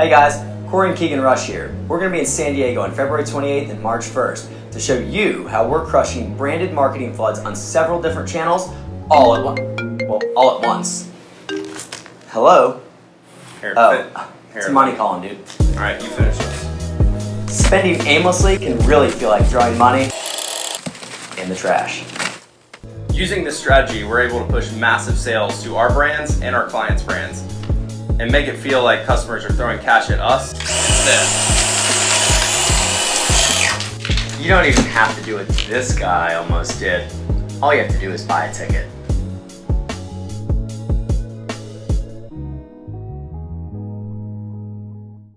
Hey guys, Corey and Keegan Rush here. We're going to be in San Diego on February 28th and March 1st to show you how we're crushing branded marketing floods on several different channels all at once. Well, all at once. Hello? Here, Oh, it's money calling, dude. All right, you finish this. Spending aimlessly can really feel like throwing money in the trash. Using this strategy, we're able to push massive sales to our brands and our clients' brands and make it feel like customers are throwing cash at us. You don't even have to do what this guy almost did. All you have to do is buy a ticket.